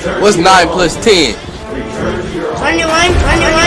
What's 9 plus 10? 21, 21,